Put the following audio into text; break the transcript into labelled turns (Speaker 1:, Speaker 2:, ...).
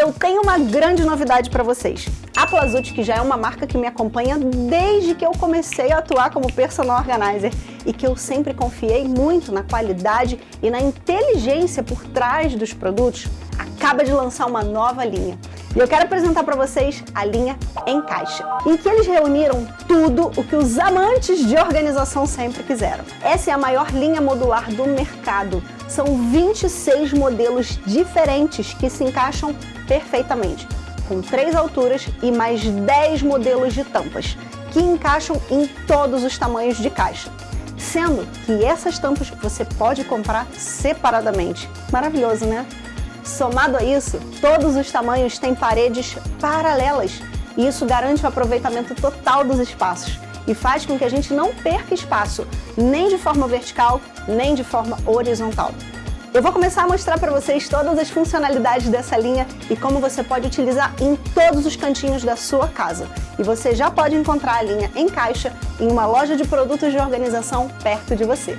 Speaker 1: Eu tenho uma grande novidade para vocês. A Plazut, que já é uma marca que me acompanha desde que eu comecei a atuar como personal organizer e que eu sempre confiei muito na qualidade e na inteligência por trás dos produtos, acaba de lançar uma nova linha. E eu quero apresentar para vocês a linha Em Caixa, em que eles reuniram tudo o que os amantes de organização sempre quiseram. Essa é a maior linha modular do mercado. São 26 modelos diferentes que se encaixam perfeitamente, com três alturas e mais 10 modelos de tampas, que encaixam em todos os tamanhos de caixa. Sendo que essas tampas você pode comprar separadamente. Maravilhoso, né? Somado a isso, todos os tamanhos têm paredes paralelas e isso garante o aproveitamento total dos espaços e faz com que a gente não perca espaço, nem de forma vertical, nem de forma horizontal. Eu vou começar a mostrar para vocês todas as funcionalidades dessa linha e como você pode utilizar em todos os cantinhos da sua casa. E você já pode encontrar a linha em caixa em uma loja de produtos de organização perto de você.